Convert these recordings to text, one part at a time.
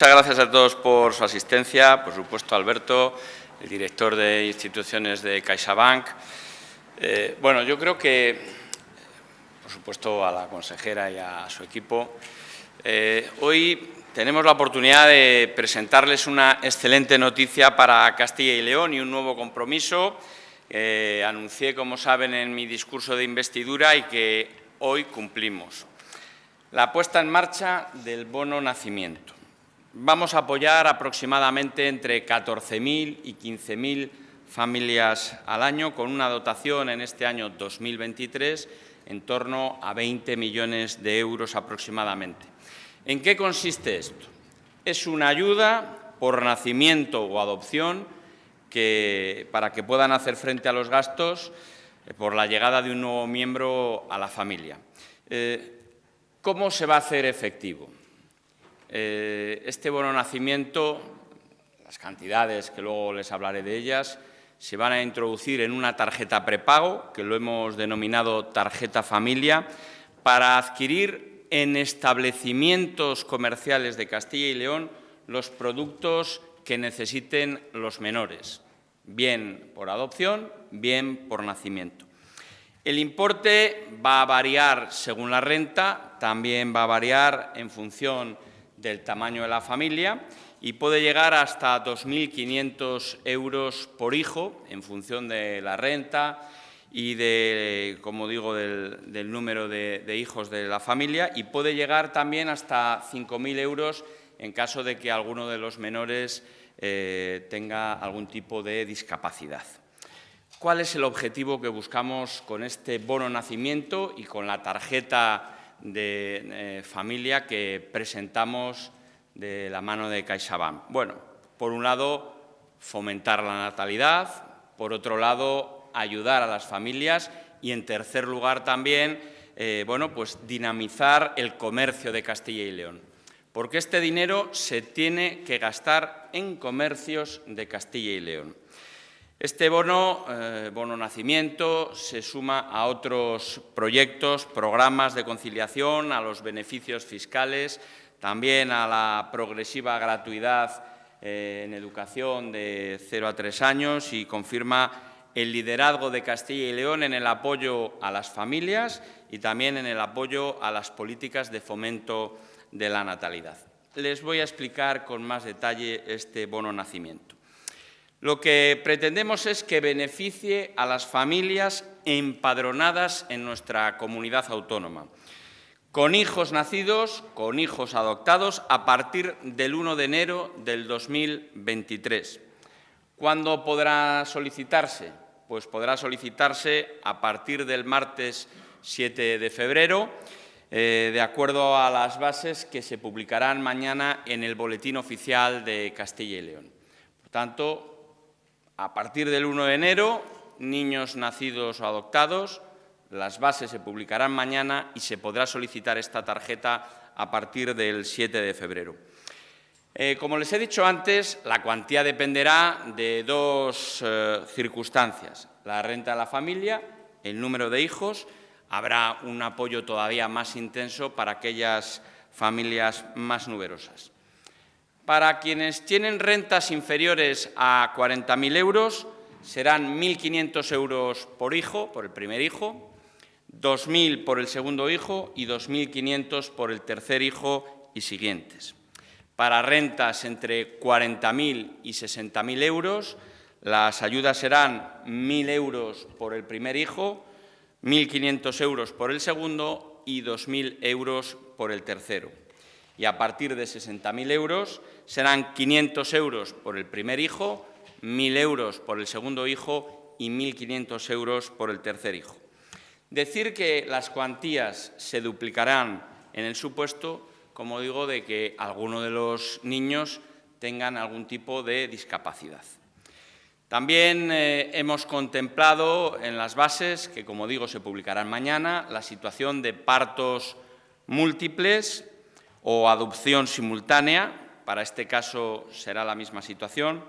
Muchas gracias a todos por su asistencia, por supuesto Alberto, el director de instituciones de CaixaBank. Eh, bueno, yo creo que, por supuesto, a la consejera y a su equipo, eh, hoy tenemos la oportunidad de presentarles una excelente noticia para Castilla y León y un nuevo compromiso que anuncié, como saben, en mi discurso de investidura y que hoy cumplimos. La puesta en marcha del bono nacimiento. Vamos a apoyar aproximadamente entre 14.000 y 15.000 familias al año, con una dotación en este año 2023 en torno a 20 millones de euros aproximadamente. ¿En qué consiste esto? Es una ayuda por nacimiento o adopción que, para que puedan hacer frente a los gastos eh, por la llegada de un nuevo miembro a la familia. Eh, ¿Cómo se va a hacer efectivo? Eh, este bono nacimiento, las cantidades que luego les hablaré de ellas, se van a introducir en una tarjeta prepago, que lo hemos denominado tarjeta familia, para adquirir en establecimientos comerciales de Castilla y León los productos que necesiten los menores, bien por adopción, bien por nacimiento. El importe va a variar según la renta, también va a variar en función del tamaño de la familia y puede llegar hasta 2.500 euros por hijo en función de la renta y de, como digo, del, número de, hijos de la familia y puede llegar también hasta 5.000 euros en caso de que alguno de los menores eh, tenga algún tipo de discapacidad. ¿Cuál es el objetivo que buscamos con este bono nacimiento y con la tarjeta de eh, familia que presentamos de la mano de CaixaBank. Bueno, por un lado, fomentar la natalidad, por otro lado, ayudar a las familias y, en tercer lugar, también eh, bueno, pues dinamizar el comercio de Castilla y León. Porque este dinero se tiene que gastar en comercios de Castilla y León. Este bono, eh, bono nacimiento, se suma a otros proyectos, programas de conciliación, a los beneficios fiscales, también a la progresiva gratuidad eh, en educación de 0 a 3 años y confirma el liderazgo de Castilla y León en el apoyo a las familias y también en el apoyo a las políticas de fomento de la natalidad. Les voy a explicar con más detalle este bono nacimiento. Lo que pretendemos es que beneficie a las familias empadronadas en nuestra comunidad autónoma, con hijos nacidos, con hijos adoptados, a partir del 1 de enero del 2023. ¿Cuándo podrá solicitarse? Pues podrá solicitarse a partir del martes 7 de febrero, eh, de acuerdo a las bases que se publicarán mañana en el Boletín Oficial de Castilla y León. Por tanto, a partir del 1 de enero, niños nacidos o adoptados, las bases se publicarán mañana y se podrá solicitar esta tarjeta a partir del 7 de febrero. Eh, como les he dicho antes, la cuantía dependerá de dos eh, circunstancias. La renta de la familia, el número de hijos, habrá un apoyo todavía más intenso para aquellas familias más numerosas. Para quienes tienen rentas inferiores a 40.000 euros, serán 1.500 euros por hijo, por el primer hijo, 2.000 por el segundo hijo y 2.500 por el tercer hijo y siguientes. Para rentas entre 40.000 y 60.000 euros, las ayudas serán 1.000 euros por el primer hijo, 1.500 euros por el segundo y 2.000 euros por el tercero y a partir de 60.000 euros serán 500 euros por el primer hijo, 1.000 euros por el segundo hijo y 1.500 euros por el tercer hijo. Decir que las cuantías se duplicarán en el supuesto, como digo, de que alguno de los niños tengan algún tipo de discapacidad. También eh, hemos contemplado en las bases, que como digo se publicarán mañana, la situación de partos múltiples o adopción simultánea, para este caso será la misma situación.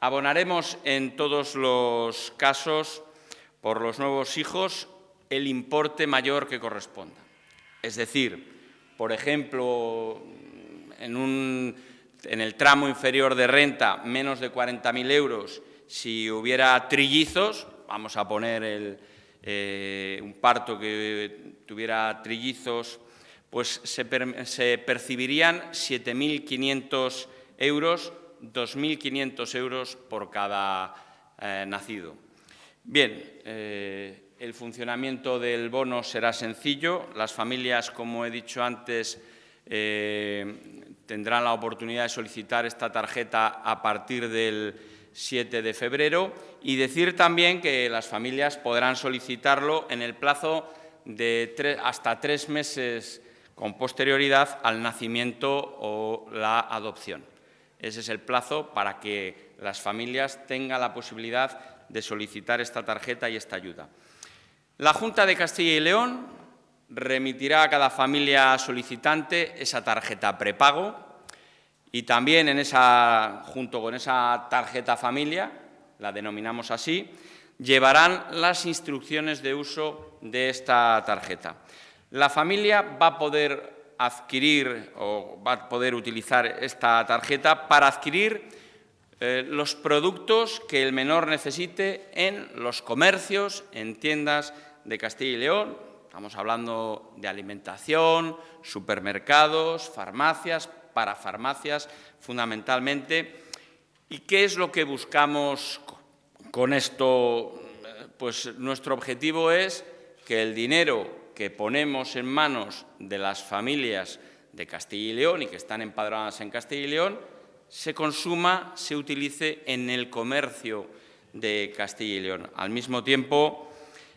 Abonaremos en todos los casos por los nuevos hijos el importe mayor que corresponda. Es decir, por ejemplo, en el tramo inferior de renta menos de 40.000 euros si hubiera trillizos, vamos a poner eh, un parto que tuviera trillizos, pues se, percibirían 7.500 euros, 2.500 euros por cada eh, nacido. Bien, eh, el funcionamiento del bono será sencillo. Las familias, como he dicho antes, tendrán la oportunidad de solicitar esta tarjeta a partir del 7 de febrero y decir también que las familias podrán solicitarlo en el plazo de hasta tres meses con posterioridad al nacimiento o la adopción. Ese es el plazo para que las familias tengan la posibilidad de solicitar esta tarjeta y esta ayuda. La Junta de Castilla y León remitirá a cada familia solicitante esa tarjeta prepago y también en esa, junto con esa tarjeta familia, la denominamos así, llevarán las instrucciones de uso de esta tarjeta. La familia va a poder adquirir o va a poder utilizar esta tarjeta para adquirir eh, los productos que el menor necesite en los comercios, en tiendas de Castilla y León. Estamos hablando de alimentación, supermercados, farmacias, para farmacias fundamentalmente. ¿Y qué es lo que buscamos con esto? Pues nuestro objetivo es que el dinero que ponemos en manos de las familias de Castilla y León y que están empadronadas en Castilla y León se consuma, se utilice en el comercio de Castilla y León. Al mismo tiempo,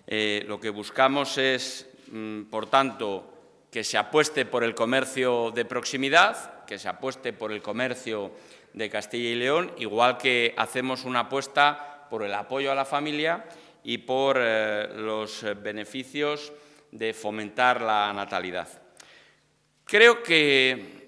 eh, lo que buscamos es, mm, por tanto, que se apueste por el comercio de proximidad, que se apueste por el comercio de Castilla y León, igual que hacemos una apuesta por el apoyo a la familia y por eh, los beneficios de fomentar la natalidad. Creo que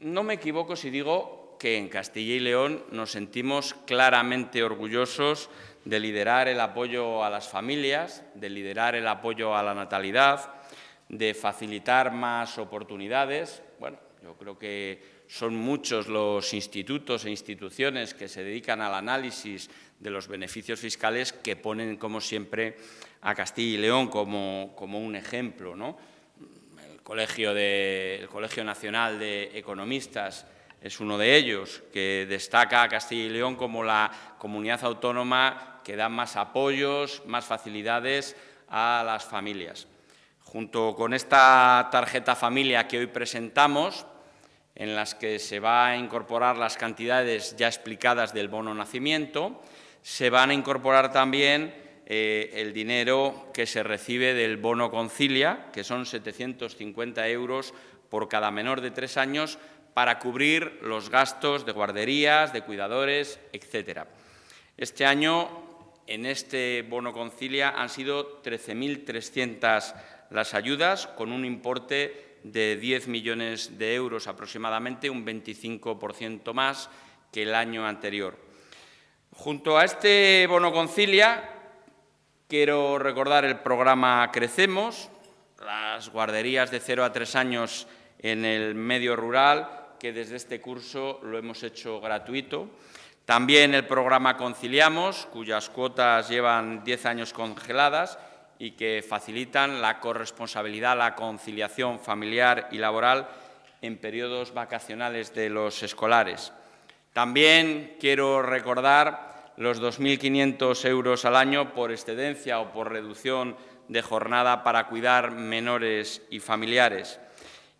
no me equivoco si digo que en Castilla y León nos sentimos claramente orgullosos de liderar el apoyo a las familias, de liderar el apoyo a la natalidad, de facilitar más oportunidades. Bueno, yo creo que son muchos los institutos e instituciones que se dedican al análisis de los beneficios fiscales que ponen, como siempre, a Castilla y León como, un ejemplo. ¿no? El, Colegio el Colegio Nacional de Economistas es uno de ellos, que destaca a Castilla y León como la comunidad autónoma que da más apoyos, más facilidades a las familias. Junto con esta tarjeta familia que hoy presentamos, en las que se va a incorporar las cantidades ya explicadas del bono nacimiento, se van a incorporar también eh, el dinero que se recibe del bono concilia, que son 750 euros por cada menor de tres años, para cubrir los gastos de guarderías, de cuidadores, etcétera. Este año, en este bono concilia, han sido 13.300 las ayudas con un importe de 10 millones de euros aproximadamente, un 25% más que el año anterior. Junto a este bono concilia, quiero recordar el programa Crecemos, las guarderías de 0 a 3 años en el medio rural, que desde este curso lo hemos hecho gratuito. También el programa Conciliamos, cuyas cuotas llevan 10 años congeladas y que facilitan la corresponsabilidad, la conciliación familiar y laboral en periodos vacacionales de los escolares. También quiero recordar los 2.500 euros al año por excedencia o por reducción de jornada para cuidar menores y familiares.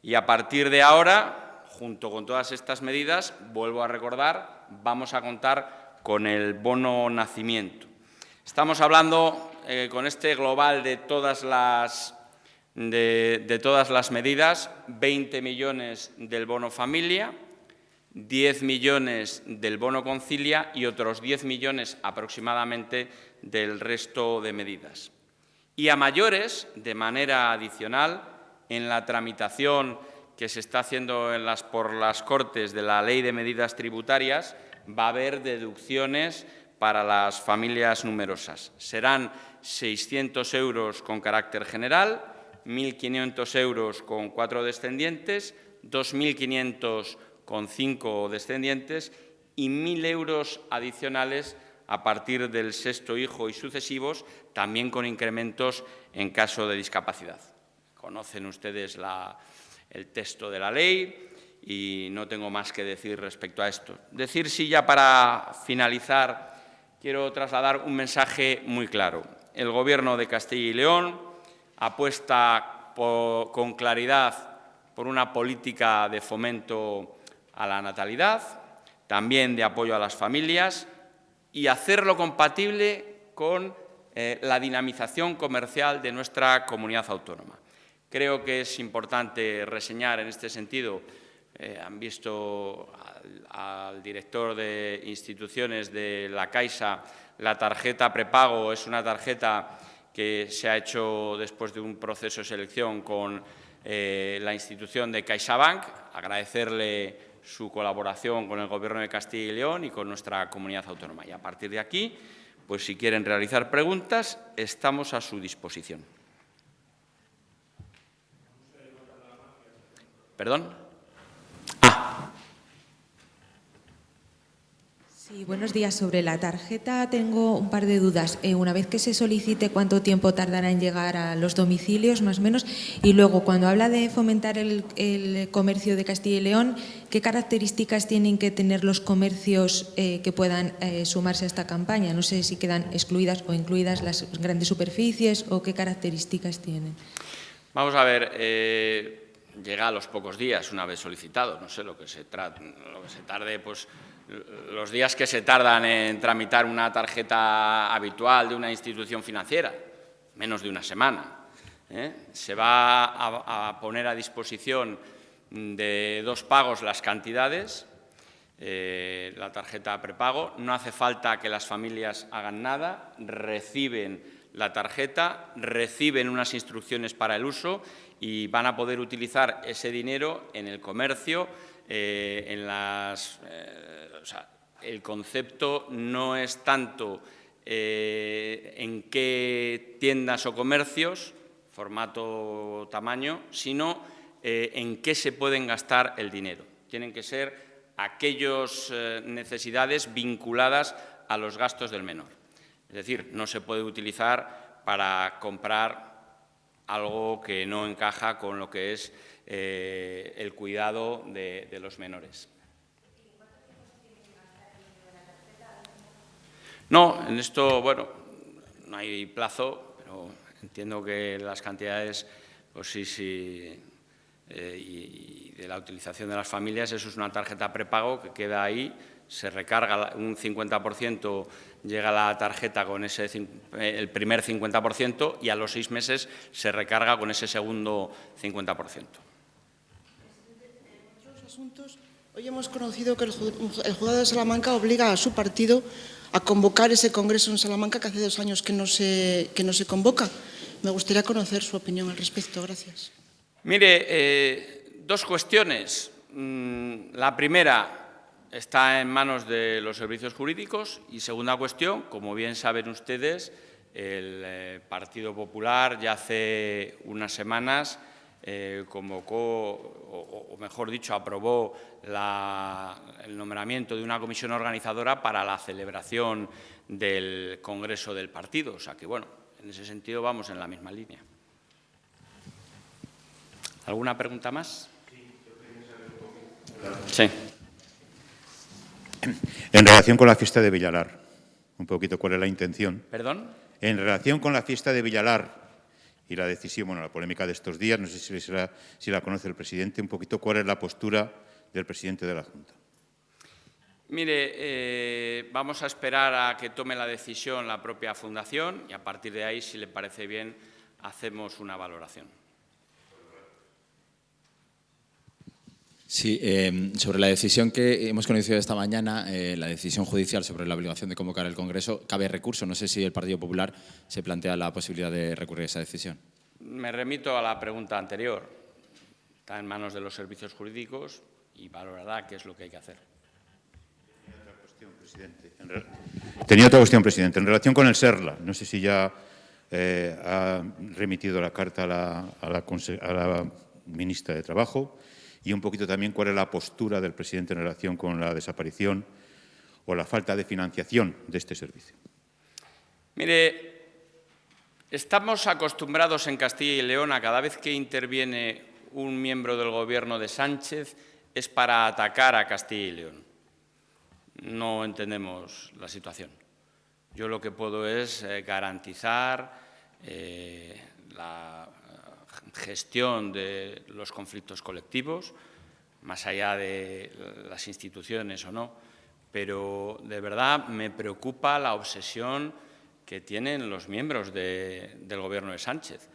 Y a partir de ahora, junto con todas estas medidas, vuelvo a recordar, vamos a contar con el bono nacimiento. Estamos hablando eh, con este global de todas las, de, todas las medidas, 20 millones del bono familia, 10 millones del bono concilia y otros 10 millones aproximadamente del resto de medidas. Y a mayores, de manera adicional, en la tramitación que se está haciendo por las Cortes de la Ley de Medidas Tributarias, va a haber deducciones para las familias numerosas. Serán 600 euros con carácter general, 1.500 euros con cuatro descendientes, 2.500 con cinco descendientes y 1.000 euros adicionales a partir del sexto hijo y sucesivos, también con incrementos en caso de discapacidad. Conocen ustedes el texto de la ley y no tengo más que decir respecto a esto. Decir sí ya para finalizar, quiero trasladar un mensaje muy claro. El Gobierno de Castilla y León apuesta con claridad por una política de fomento a la natalidad, también de apoyo a las familias y hacerlo compatible con eh, la dinamización comercial de nuestra comunidad autónoma. Creo que es importante reseñar en este sentido, eh, han visto al, director de instituciones de la Caixa, la tarjeta prepago es una tarjeta que se ha hecho después de un proceso de selección con eh, la institución de CaixaBank, agradecerle su colaboración con el Gobierno de Castilla y León y con nuestra comunidad autónoma. Y a partir de aquí, pues si quieren realizar preguntas, estamos a su disposición. ¿Perdón? Buenos días. Sobre la tarjeta tengo un par de dudas. Eh, una vez que se solicite, ¿cuánto tiempo tardará en llegar a los domicilios, más o menos? Y luego, cuando habla de fomentar el, comercio de Castilla y León, ¿qué características tienen que tener los comercios eh, que puedan eh, sumarse a esta campaña? No sé si quedan excluidas o incluidas las grandes superficies o qué características tienen. Vamos a ver llega a los pocos días una vez solicitado, no sé lo que se, lo que se tarde, pues los días que se tardan en tramitar una tarjeta habitual de una institución financiera, menos de una semana. ¿eh? Se va a, poner a disposición de dos pagos las cantidades, eh, la tarjeta prepago. No hace falta que las familias hagan nada, reciben la tarjeta, reciben unas instrucciones para el uso y van a poder utilizar ese dinero en el comercio, eh, eh, el concepto no es tanto eh, en qué tiendas o comercios, formato, tamaño, sino en qué se pueden gastar el dinero. Tienen que ser aquellas necesidades vinculadas a los gastos del menor. Es decir, no se puede utilizar para comprar algo que no encaja con lo que es el cuidado de, los menores. No, en esto, bueno, no hay plazo, pero entiendo que las cantidades, pues sí, sí, eh, y, de la utilización de las familias, eso es una tarjeta prepago que queda ahí, se recarga un 50%, llega la tarjeta con ese, el primer 50% y a los seis meses se recarga con ese segundo 50% hoy hemos conocido que el, juzgado de Salamanca obliga a su partido a convocar ese congreso en Salamanca que hace dos años que no se, que no se convoca. Me gustaría conocer su opinión al respecto. Gracias. Mire, eh, dos cuestiones. Mm, la primera está en manos de los servicios jurídicos y segunda cuestión, como bien saben ustedes, el eh, Partido Popular ya hace unas semanas eh, convocó, o, mejor dicho, aprobó el nombramiento de una comisión organizadora para la celebración del Congreso del Partido. O sea que, bueno, en ese sentido vamos en la misma línea. ¿Alguna pregunta más? Sí. En relación con la fiesta de Villalar, un poquito cuál es la intención. ¿Perdón? En relación con la fiesta de Villalar, y la decisión, bueno, la polémica de estos días, no sé si, la conoce el presidente, un poquito cuál es la postura del presidente de la Junta. Mire, eh, vamos a esperar a que tome la decisión la propia Fundación y a partir de ahí, si le parece bien, hacemos una valoración. Sí, em, sobre la decisión que hemos conocido esta mañana, eh, la decisión judicial sobre la obligación de convocar el Congreso, cabe recurso. No sé si el Partido Popular se plantea la posibilidad de recurrir a esa decisión. Me remito a la pregunta anterior. Está en manos de los servicios jurídicos y valorará qué es lo que hay que hacer. Tenía otra cuestión, presidente. En, Tenía otra cuestión, presidente. En relación con el SERLA, no sé si ya eh, ha remitido la carta a la ministra de Trabajo y un poquito también cuál es la postura del presidente en relación con la desaparición o la falta de financiación de este servicio. Mire, estamos acostumbrados en Castilla y León a cada vez que interviene un miembro del Gobierno de Sánchez es para atacar a Castilla y León. No entendemos la situación. Yo lo que puedo es eh, garantizar eh, la gestión de los conflictos colectivos, más allá de las instituciones o no, pero de verdad me preocupa la obsesión que tienen los miembros del Gobierno de Sánchez.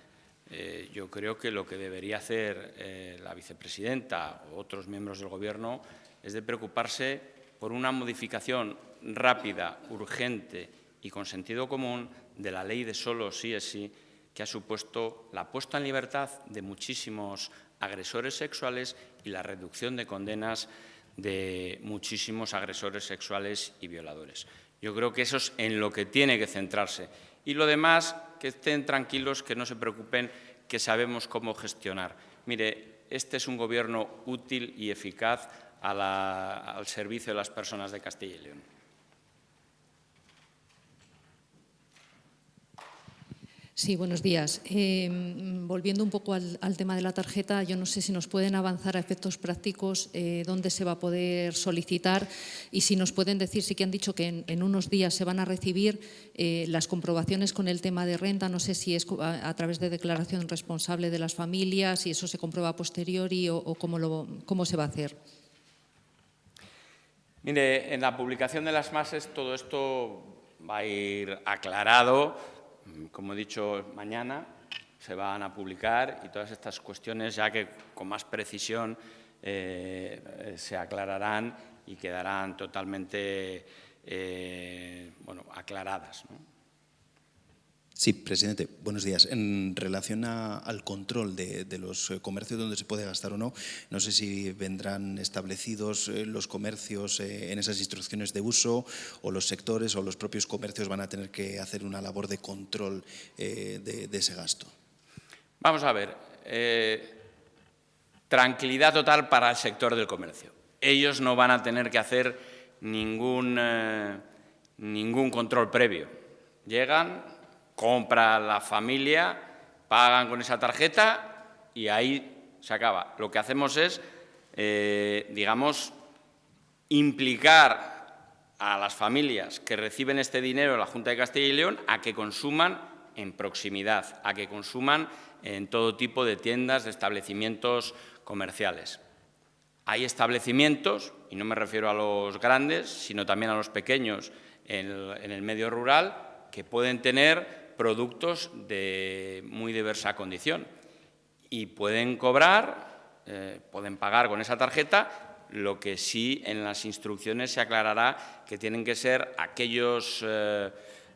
Eh, yo creo que lo que debería hacer eh, la vicepresidenta o otros miembros del Gobierno es de preocuparse por una modificación rápida, urgente y con sentido común de la ley de solo sí es sí, que ha supuesto la puesta en libertad de muchísimos agresores sexuales y la reducción de condenas de muchísimos agresores sexuales y violadores. Yo creo que eso es en lo que tiene que centrarse. Y lo demás, que estén tranquilos, que no se preocupen, que sabemos cómo gestionar. Mire, este es un gobierno útil y eficaz al servicio de las personas de Castilla y León. Sí, buenos días. Em, volviendo un poco al, tema de la tarjeta, yo no sé si nos pueden avanzar a efectos prácticos eh, dónde se va a poder solicitar y si nos pueden decir, sí que han dicho que en, unos días se van a recibir eh, las comprobaciones con el tema de renta, no sé si es a, través de declaración responsable de las familias, si eso se comprueba a posteriori o, cómo, cómo se va a hacer. Mire, en la publicación de las MASES todo esto va a ir aclarado como he dicho, mañana se van a publicar y todas estas cuestiones ya que con más precisión eh, se aclararán y quedarán totalmente eh, bueno, aclaradas. Sí, presidente, buenos días. En relación al control de, los eh, comercios donde se puede gastar o no, no sé si vendrán establecidos eh, los comercios eh, en esas instrucciones de uso o los sectores o los propios comercios van a tener que hacer una labor de control de, ese gasto. Vamos a ver. tranquilidad total para el sector del comercio. Ellos no van a tener que hacer ningún, ningún control previo. Llegan, compra la familia, pagan con esa tarjeta y ahí se acaba. Lo que hacemos es, eh, digamos, implicar a las familias que reciben este dinero de la Junta de Castilla y León a que consuman en proximidad, a que consuman en todo tipo de tiendas, de establecimientos comerciales. Hay establecimientos, y no me refiero a los grandes, sino también a los pequeños en el medio rural, que pueden tener productos de muy diversa condición y pueden cobrar, eh, pueden pagar con esa tarjeta, lo que sí en las instrucciones se aclarará que tienen que ser aquellos eh,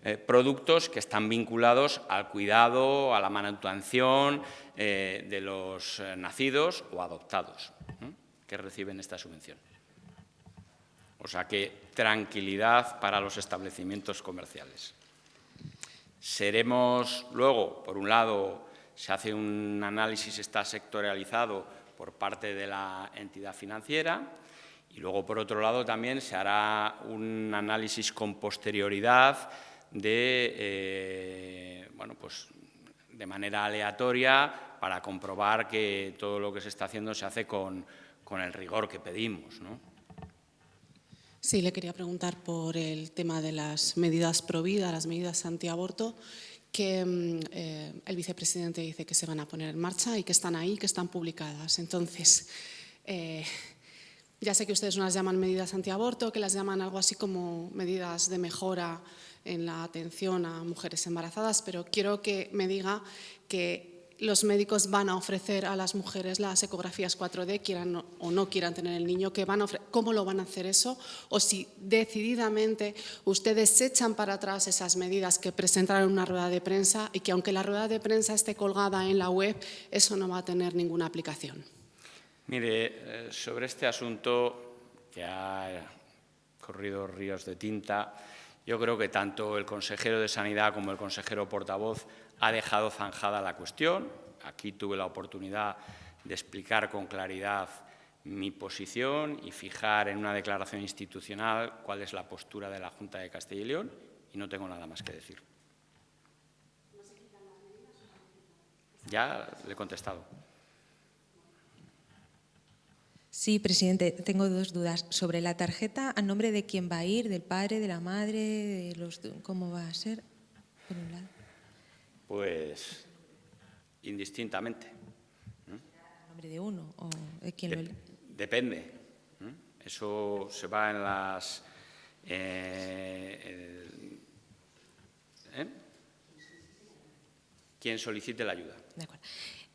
eh, productos que están vinculados al cuidado, a la manutención de los nacidos o adoptados que reciben esta subvención. O sea que tranquilidad para los establecimientos comerciales. Seremos luego, por un lado, se hace un análisis, está sectorializado por parte de la entidad financiera y luego, por otro lado, también se hará un análisis con posterioridad de, eh, bueno, pues, de manera aleatoria para comprobar que todo lo que se está haciendo se hace con, con el rigor que pedimos. ¿no? Sí, le quería preguntar por el tema de las medidas pro vida, las medidas antiaborto, que mm, eh, el vicepresidente dice que se van a poner en marcha y que están ahí, que están publicadas. Entonces, eh, ya sé que ustedes no las llaman medidas antiaborto, que las llaman algo así como medidas de mejora en la atención a mujeres embarazadas, pero quiero que me diga que los médicos van a ofrecer a las mujeres las ecografías 4D, quieran o no quieran tener el niño, van a cómo lo van a hacer eso, o si decididamente ustedes echan para atrás esas medidas que presentaron en una rueda de prensa y que aunque la rueda de prensa esté colgada en la web, eso no va a tener ninguna aplicación. Mire, eh, sobre este asunto que ha corrido ríos de tinta, yo creo que tanto el consejero de Sanidad como el consejero portavoz ha dejado zanjada la cuestión. Aquí tuve la oportunidad de explicar con claridad mi posición y fijar en una declaración institucional cuál es la postura de la Junta de Castilla y León y no tengo nada más que decir. Ya le he contestado. Sí, presidente, tengo dos dudas. Sobre la tarjeta, ¿a nombre de quién va a ir? ¿Del padre, de la madre? De los, ¿Cómo va a ser? Por un lado. Pues indistintamente. ¿A nombre de uno o de quién lo Dep- Depende. Eso se va en las... eh, el- ¿eh? Quien solicite la ayuda. De acuerdo.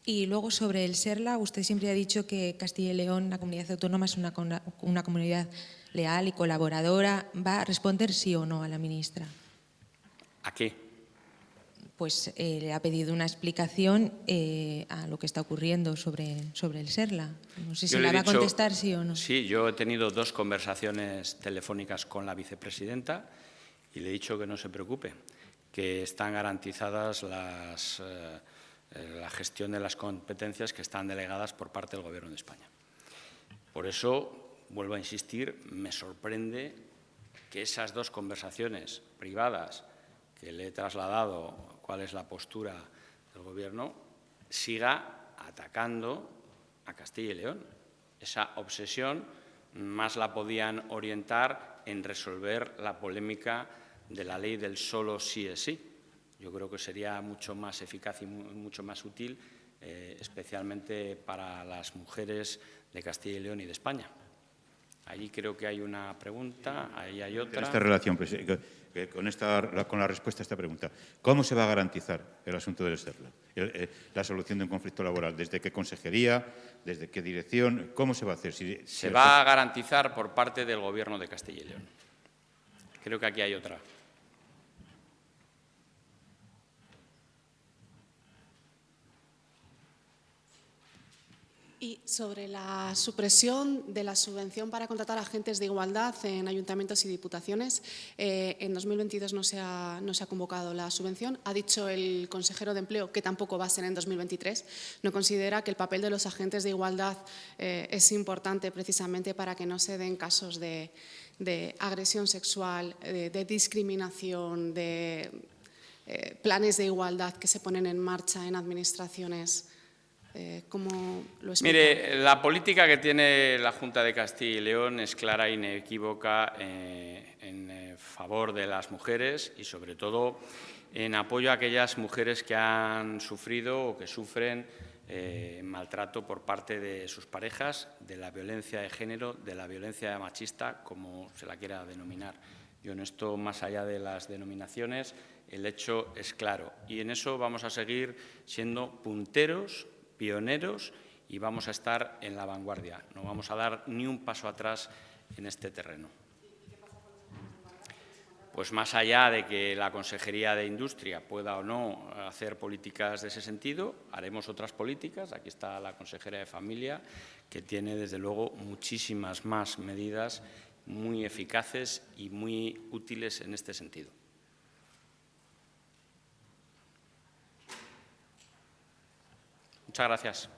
Y luego sobre el SERLA, usted siempre ha dicho que Castilla y León, la comunidad autónoma, es una, una comunidad leal y colaboradora. ¿Va a responder sí o no a la ministra? ¿A qué? Pues eh, le ha pedido una explicación eh, a lo que está ocurriendo sobre, sobre el SERLA. No sé si Yo la va a contestar sí o no. Sí, yo he tenido dos conversaciones telefónicas con la vicepresidenta y le he dicho que no se preocupe, que están garantizadas las, eh, eh, la gestión de las competencias que están delegadas por parte del Gobierno de España. Por eso, vuelvo a insistir, me sorprende que esas dos conversaciones privadas que le he trasladado cuál es la postura del Gobierno, siga atacando a Castilla y León. Esa obsesión más la podían orientar en resolver la polémica de la ley del solo sí es sí. Yo creo que sería mucho más eficaz y mu- mucho más útil, eh, especialmente para las mujeres de Castilla y León y de España. Allí creo que hay una pregunta, ahí hay En otra. esta relación, que- que con, esta, con la respuesta a esta pregunta, ¿cómo se va a garantizar el asunto del SERLA? Eh, la solución de un conflicto laboral. ¿Desde qué consejería? ¿Desde qué dirección? ¿Cómo se va a hacer? Si- si se va a garantizar por parte del Gobierno de Castilla y León. Creo que aquí hay otra. Y sobre la supresión de la subvención para contratar agentes de igualdad en ayuntamientos y diputaciones, eh, en 2022 no se, ha, no se ha convocado la subvención. Ha dicho el consejero de Empleo que tampoco va a ser en 2023. No considera que el papel de los agentes de igualdad eh, es importante precisamente para que no se den casos de, agresión sexual, de, de discriminación, de eh, planes de igualdad que se ponen en marcha en administraciones. Eh, ¿Cómo lo explica? Mire, la política que tiene la Junta de Castilla y León es clara e inequívoca eh, en eh, favor de las mujeres y, sobre todo, en apoyo a aquellas mujeres que han sufrido o que sufren eh, maltrato por parte de sus parejas, de la violencia de género, de la violencia machista, como se la quiera denominar. Yo en esto, más allá de las denominaciones, el hecho es claro. Y en eso vamos a seguir siendo punteros, pioneros y vamos a estar en la vanguardia. No vamos a dar ni un paso atrás en este terreno. Pues más allá de que la Consejería de Industria pueda o no hacer políticas de ese sentido, haremos otras políticas. Aquí está la consejera de Familia, que tiene, desde luego, muchísimas más medidas muy eficaces y muy útiles en este sentido. Muchas gracias.